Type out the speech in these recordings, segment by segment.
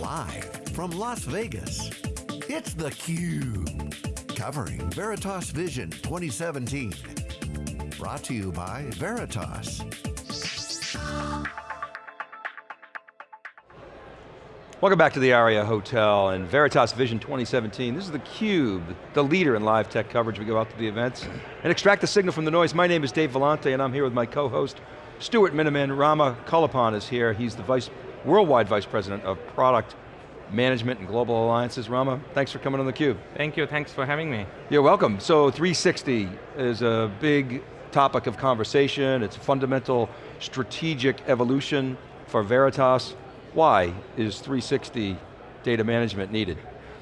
Live from Las Vegas, it's theCUBE. Covering Veritas Vision 2017. Brought to you by Veritas. Welcome back to the Aria Hotel and Veritas Vision 2017. This is theCUBE, the leader in live tech coverage. We go out to the events and extract the signal from the noise. My name is Dave Vellante and I'm here with my co-host, Stuart Miniman. Rama Kalapan is here. He's the vice, worldwide vice president of product management and global alliances. Rama, thanks for coming on theCUBE. Thank you, thanks for having me. You're welcome. So 360 is a big topic of conversation. It's a fundamental strategic evolution for Veritas. Why is 360 data management needed?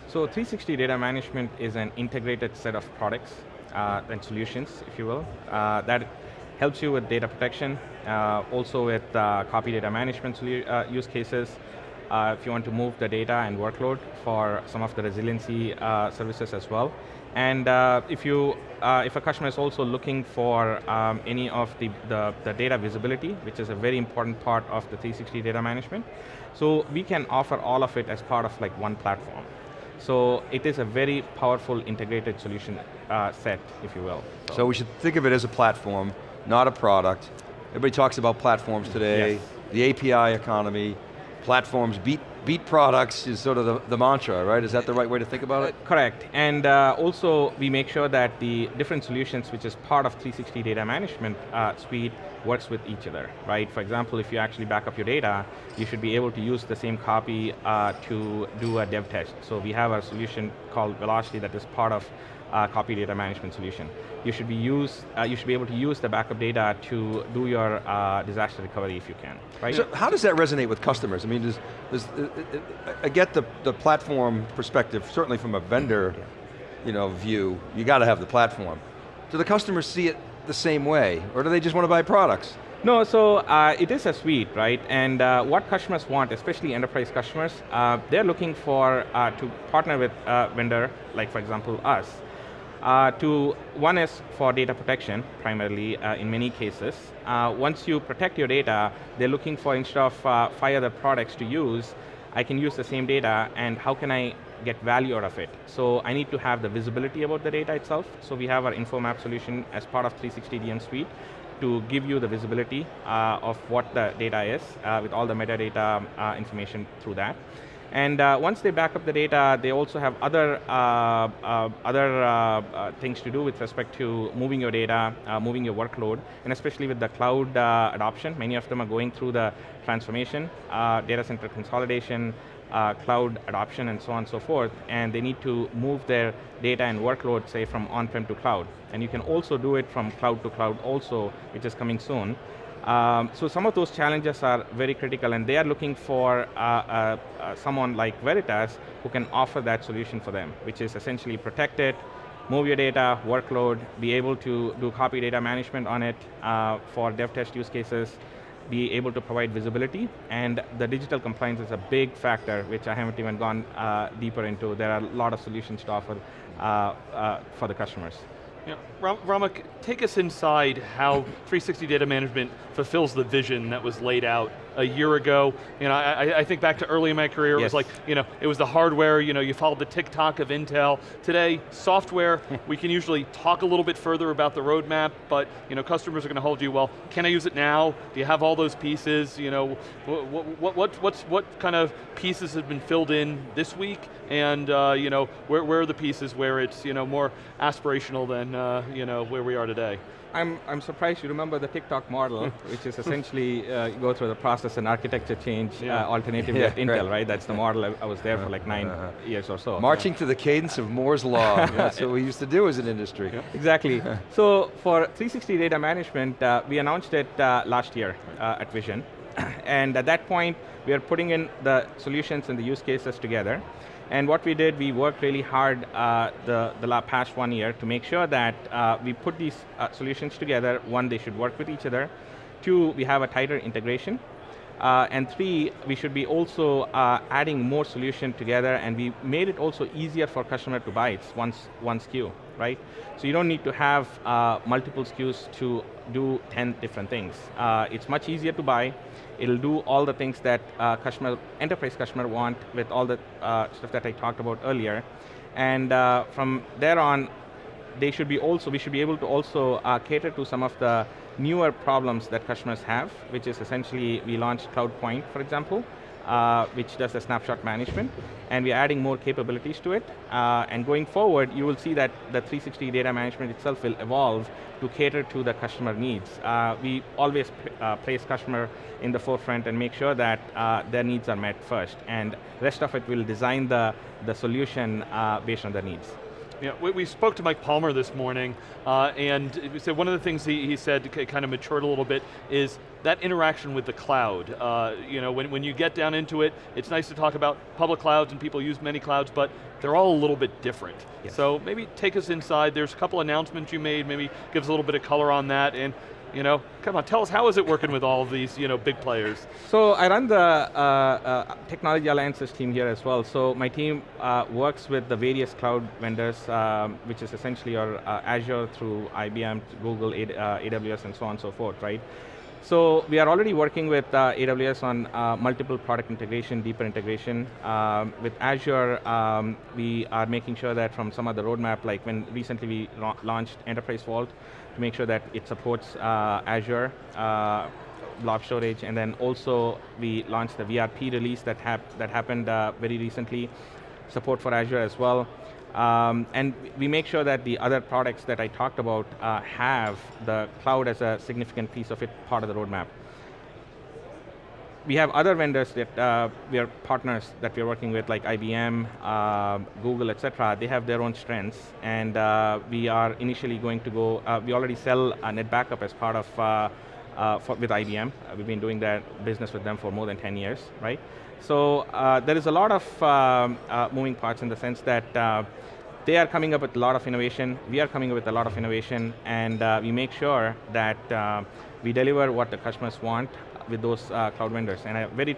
So 360 data management is an integrated set of products uh, and solutions, if you will, uh, that helps you with data protection, uh, also with uh, copy data management uh, use cases, uh, if you want to move the data and workload for some of the resiliency services as well. And uh, if you, uh, if a customer is also looking for um, any of the, the, the, data visibility, which is a very important part of the 360 data management, so we can offer all of it as part of like one platform. So it is a very powerful integrated solution uh, set, if you will. So. so. we should think of it as a platform, not a product. Everybody talks about platforms today, yes. the API economy, platforms beat beat products is sort of the, the, mantra, right? Is that the right way to think about it? Uh, correct, and uh, also we make sure that the different solutions, which is part of 360 data management uh, suite, works with each other, right? For example, if you actually back up your data, you should be able to use the same copy uh, to do a dev test. So we have a solution called Velocity that is part of uh, copy data management solution. You should be use, uh, you should be able to use the backup data to do your uh, disaster recovery if you can, right? So how does that resonate with customers? I mean, does, does uh, uh, uh, I get the, the platform perspective, certainly from a vendor you know, view, you got to have the platform. Do the customers see it the same way, or do they just want to buy products? No, so uh, it is a suite, right? And uh, what customers want, especially enterprise customers, uh, they're looking for to partner with a vendor, like for example us, uh, to, one is for data protection, primarily uh, in many cases. Uh, once you protect your data, they're looking for, instead of uh, five other products to use, I can use the same data and how can I get value out of it? So I need to have the visibility about the data itself. So we have our InfoMap solution as part of 360 DM Suite to give you the visibility uh, of what the data is uh, with all the metadata information through that. And uh, once they back up the data, they also have other, uh, uh, other uh, uh, things to do with respect to moving your data, uh, moving your workload, and especially with the cloud adoption, many of them are going through the transformation, data center consolidation, cloud adoption, and so on and so forth, and they need to move their data and workload, say, from on-prem to cloud. And you can also do it from cloud to cloud also, which is coming soon. Um, so some of those challenges are very critical and they are looking for uh, uh, uh, someone like Veritas who can offer that solution for them, which is essentially protect it, move your data, workload, be able to do copy data management on it uh, for dev test use cases, be able to provide visibility, and the digital compliance is a big factor, which I haven't even gone uh, deeper into. There are a lot of solutions to offer uh, for the customers. Yeah, Rama, take us inside how 360 Data Management fulfills the vision that was laid out a year ago. You know, I, I think back to early in my career, yes. it was like, you know, it was the hardware, you know, you followed the tick-tock of Intel. Today, software, we can usually talk a little bit further about the roadmap, but, you know, customers are going to hold you, well, can I use it now? Do you have all those pieces? You know, what, what, what, what's, what kind of pieces have been filled in this week? And, uh, you know, where, where are the pieces where it's, you know, more aspirational than, uh, you know, where we are today? I'm, I'm surprised you remember the tick-tock model, which is essentially uh, you go through the process and architecture change yeah. uh, alternatively yeah, at Intel, right. right. That's the model, I, I was there for like 9 uh -huh. years or so. Marching yeah. to the cadence of Moore's Law, that's what we used to do as an industry. Exactly. so for 360 data management, uh, we announced it uh, last year uh, at Vision. and at that point, we are putting in the solutions and the use cases together. And what we did, we worked really hard uh, the, the past one year to make sure that uh, we put these uh, solutions together. One, they should work with each other. Two, we have a tighter integration. Uh, and three, we should be also uh, adding more solution together and we made it also easier for customer to buy. It's one, one SKU. right? So you don't need to have uh, multiple SKUs to do 10 different things. Uh, it's much easier to buy. It'll do all the things that uh, customer, enterprise customer want with all the uh, stuff that I talked about earlier. And from there on, they should be also, we should be able to also cater to some of the newer problems that customers have, which is essentially, we launched CloudPoint, for example, uh, which does the snapshot management, and we're adding more capabilities to it. Uh, and going forward, you will see that the 360 data management itself will evolve to cater to the customer needs. Uh, we always uh, place customer in the forefront and make sure that uh, their needs are met first, and rest of it will design the, the solution uh, based on their needs. Yeah, we, we, spoke to Mike Palmer this morning, uh, and he said one of the things he, he, said kind of matured a little bit is that interaction with the cloud. Uh, you know, when, when you get down into it, it's nice to talk about public clouds and people use many clouds, but they're all a little bit different. Yes. So maybe take us inside, there's a couple announcements you made, maybe give us a little bit of color on that, and you know, come on, tell us how is it working with all of these you know, big players? So I run the uh, uh, technology alliances team here as well. So my team uh, works with the various cloud vendors, um, which is essentially your uh, Azure through IBM, Google, AWS, uh, and so on and so forth, right? So we are already working with uh, AWS on uh, multiple product integration, deeper integration. Um, with Azure, um, we are making sure that from some of the roadmap, like when recently we launched Enterprise Vault, to make sure that it supports uh, Azure, uh, blob storage, and then also we launched the VRP release that, hap that happened uh, very recently, support for Azure as well. Um, and we make sure that the other products that I talked about uh, have the cloud as a significant piece of it, part of the roadmap. We have other vendors that uh, we are partners that we're working with, like IBM, uh, Google, et cetera. They have their own strengths, and uh, we are initially going to go, uh, we already sell NetBackup as part of, uh, for, with IBM. we've been doing that business with them for more than 10 years, right? So uh, there is a lot of um, uh, moving parts in the sense that uh, they are coming up with a lot of innovation, we are coming up with a lot of innovation, and uh, we make sure that uh, we deliver what the customers want with those uh, cloud vendors. And a very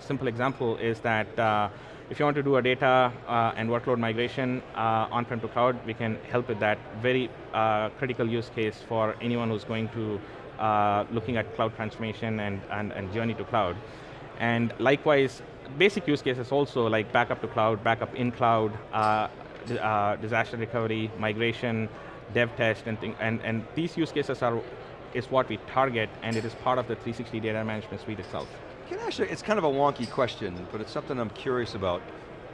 simple example is that if you want to do a data and workload migration on-prem to cloud, we can help with that. Very critical use case for anyone who's going to looking at cloud transformation and, and, and journey to cloud. And likewise, basic use cases also like backup to cloud, backup in cloud, uh, uh, disaster recovery, migration, dev test, and, thing, and, and these use cases are is what we target, and it is part of the 360 data management suite itself. Can actually, it's kind of a wonky question, but it's something I'm curious about.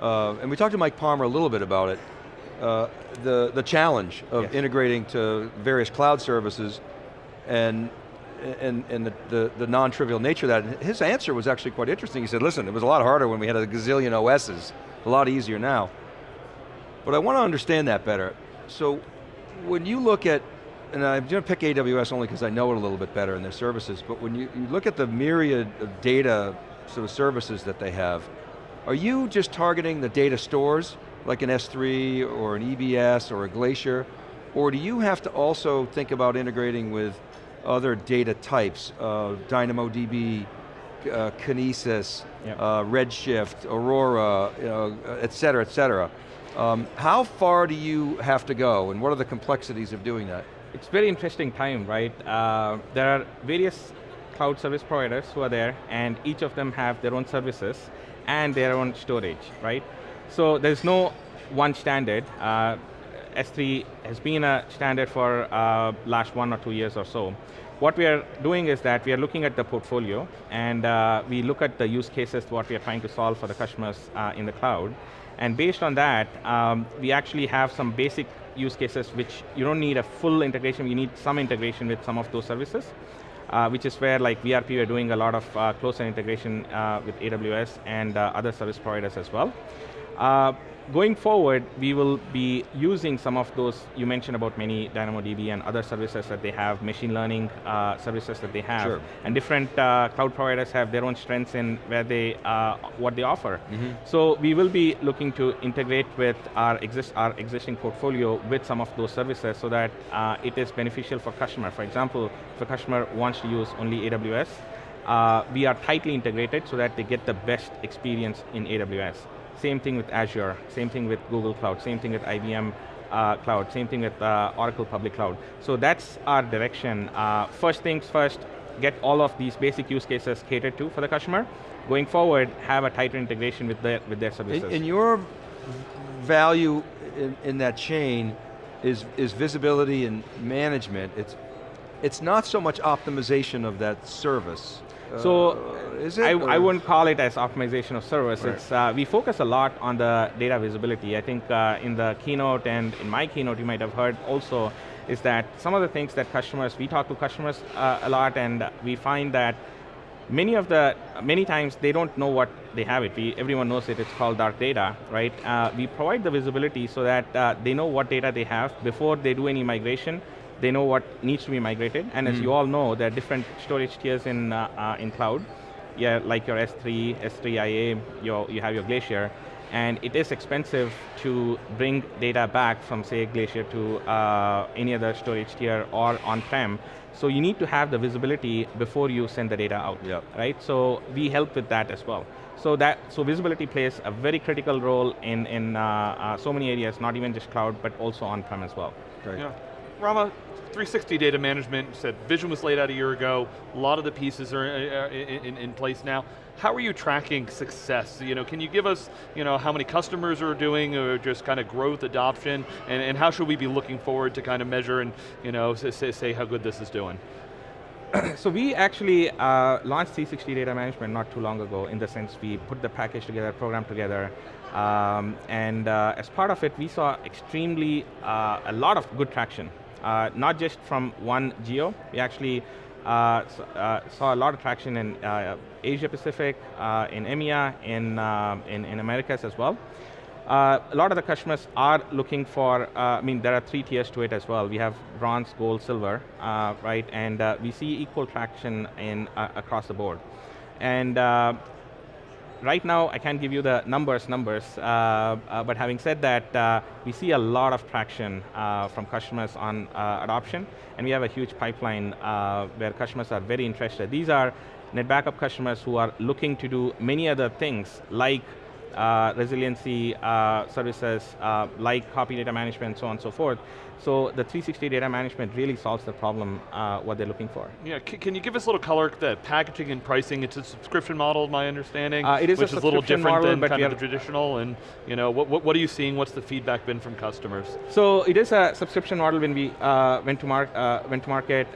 Uh, and we talked to Mike Palmer a little bit about it. Uh, the, the challenge of yes. integrating to various cloud services and and, and the, the, the non-trivial nature of that. His answer was actually quite interesting. He said, listen, it was a lot harder when we had a gazillion OSs, a lot easier now. But I want to understand that better. So when you look at, and I'm going to pick AWS only because I know it a little bit better in their services, but when you, you look at the myriad of data sort of services that they have, are you just targeting the data stores, like an S3 or an EBS or a Glacier, or do you have to also think about integrating with other data types, uh, DynamoDB, uh, Kinesis, yep. uh, Redshift, Aurora, know, et cetera, et cetera. Um, how far do you have to go and what are the complexities of doing that? It's very interesting time, right? Uh, there are various cloud service providers who are there and each of them have their own services and their own storage, right? So there's no one standard. Uh, S3 has been a standard for uh, last one or two years or so. What we are doing is that we are looking at the portfolio and uh, we look at the use cases, what we are trying to solve for the customers uh, in the cloud. And based on that, um, we actually have some basic use cases which you don't need a full integration, you need some integration with some of those services. Uh, which is where like VRP we're doing a lot of uh, closer integration uh, with AWS and uh, other service providers as well. Going forward, we will be using some of those, you mentioned about many DynamoDB and other services that they have, machine learning uh, services that they have. Sure. And different uh, cloud providers have their own strengths in where they, uh, what they offer. Mm -hmm. So we will be looking to integrate with our, exist, our existing portfolio with some of those services so that uh, it is beneficial for customer. For example, if a customer wants to use only AWS, uh, we are tightly integrated so that they get the best experience in AWS. Same thing with Azure, same thing with Google Cloud, same thing with IBM uh, cloud. Same thing with uh, Oracle Public Cloud. So that's our direction. Uh, first things first, get all of these basic use cases catered to for the customer. Going forward, have a tighter integration with their, with their services. In, in your value in, in that chain is, is visibility and management. It's, it's not so much optimization of that service. So, uh, is it? I, I, wouldn't call it as optimization of service. Right. It's, uh, we focus a lot on the data visibility. I think uh, in the keynote and in my keynote you might have heard also is that some of the things that customers, we talk to customers uh, a lot and we find that many of the, many times they don't know what they have it. We, everyone knows it, it's called dark data, right? Uh, we provide the visibility so that uh, they know what data they have before they do any migration, they know what needs to be migrated, and mm. as you all know, there are different storage tiers in, uh, uh, in cloud, yeah, like your S3, S3IA, your, you have your Glacier, and it is expensive to bring data back from say Glacier to uh, any other storage tier or on-prem. So you need to have the visibility before you send the data out, yep. right? So we help with that as well. So that so visibility plays a very critical role in in uh, uh, so many areas, not even just cloud, but also on-prem as well. Great. Yeah. Rama, 360 data management, said vision was laid out a year ago, a lot of the pieces are uh, in, in, in place now. How are you tracking success? You know, can you give us you know, how many customers are doing or just kind of growth, adoption, and, and how should we be looking forward to kind of measure and you know, say, say how good this is doing? so we actually uh, launched 360 data management not too long ago in the sense we put the package together, program together, um, and uh, as part of it we saw extremely, uh, a lot of good traction. Uh, not just from one geo, we actually uh, uh, saw a lot of traction in uh, Asia Pacific, uh, in EMEA, in, in, in, Americas as well. a lot of the customers are looking for, I mean, there are three tiers to it as well. We have bronze, gold, silver, right? And we see equal traction in across the board. And right now, I can't give you the numbers, numbers, uh, uh, but having said that, uh, we see a lot of traction uh, from customers on uh, adoption, and we have a huge pipeline uh, where customers are very interested. These are NetBackup customers who are looking to do many other things, like uh, resiliency uh, services uh, like copy data management, so on and so forth. So the 360 data management really solves the problem, uh, what they're looking for. Yeah, C can you give us a little color, the packaging and pricing, it's a subscription model, my understanding, uh, it is which a is a little different model, than kind of the traditional, and you know, what, what, are you seeing, what's the feedback been from customers? So it is a subscription model when we uh, went, to mar went to market,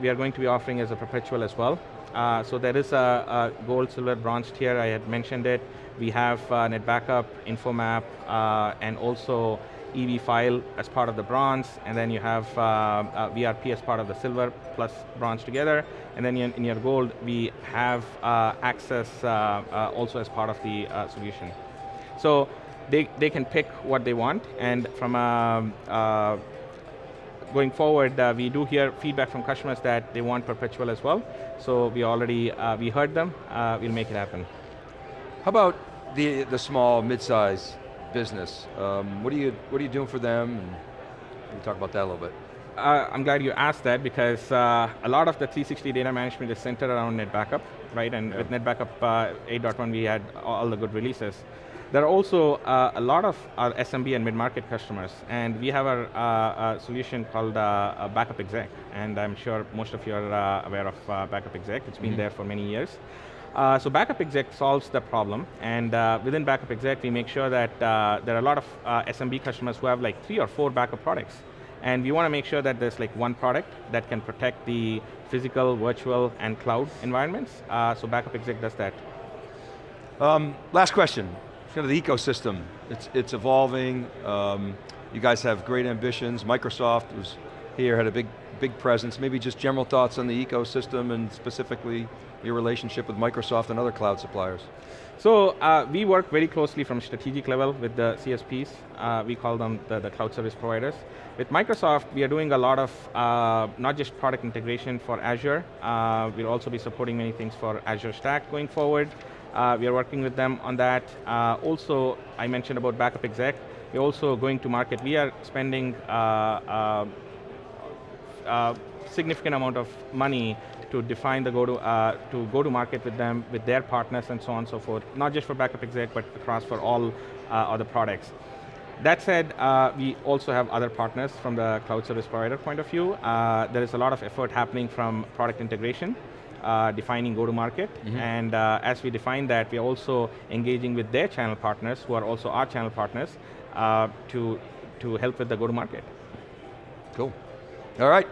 we are going to be offering as a perpetual as well. So there is a, a gold, silver, bronze tier, I had mentioned it. We have uh, NetBackup, Infomap, uh, and also EV file as part of the bronze, and then you have uh, uh VRP as part of the silver plus bronze together, and then in, in your gold, we have uh, access uh, also as part of the solution. So they, they can pick what they want, and from a, going forward, uh, we do hear feedback from customers that they want perpetual as well. So we already, uh, we heard them, uh, we'll make it happen. How about the, the small, mid-size business? Um, what, are you, what are you doing for them? And you talk about that a little bit? Uh, I'm glad you asked that because uh, a lot of the 360 data management is centered around NetBackup, right? And yeah. with NetBackup uh, 8.1 we had all the good releases. There are also uh, a lot of our SMB and mid-market customers, and we have a, uh, a solution called uh, Backup Exec, and I'm sure most of you are aware of Backup Exec. It's been mm -hmm. there for many years. Uh, so Backup Exec solves the problem, and uh, within Backup Exec, we make sure that uh, there are a lot of uh, SMB customers who have like three or four backup products. And we want to make sure that there's like one product that can protect the physical, virtual, and cloud environments. Uh, so Backup Exec does that. Um, last question, kind of the ecosystem. It's, it's evolving. Um, you guys have great ambitions. Microsoft was here, had a big, big presence. Maybe just general thoughts on the ecosystem and specifically your relationship with Microsoft and other cloud suppliers? So uh, we work very closely from strategic level with the CSPs. Uh, we call them the, the, cloud service providers. With Microsoft, we are doing a lot of uh, not just product integration for Azure. Uh, we'll also be supporting many things for Azure Stack going forward. Uh, we are working with them on that. Uh, also, I mentioned about Backup Exec. We're also going to market. We are spending significant amount of money to define the go to, uh, to go to market with them, with their partners and so on and so forth, not just for Backup Exec, but across for all uh, other products. That said, uh, we also have other partners from the cloud service provider point of view. Uh, there is a lot of effort happening from product integration, uh, defining go-to-market, mm -hmm. and uh, as we define that, we're also engaging with their channel partners, who are also our channel partners, uh, to, to help with the go-to-market. Cool. All right.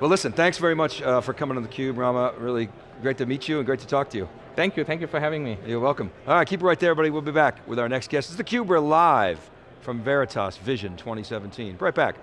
Well listen, thanks very much uh, for coming on theCUBE, Rama. Really great to meet you and great to talk to you. Thank you, thank you for having me. You're welcome. All right, keep it right there, everybody. We'll be back with our next guest. This is theCUBE, we're live from Veritas Vision 2017. Right back.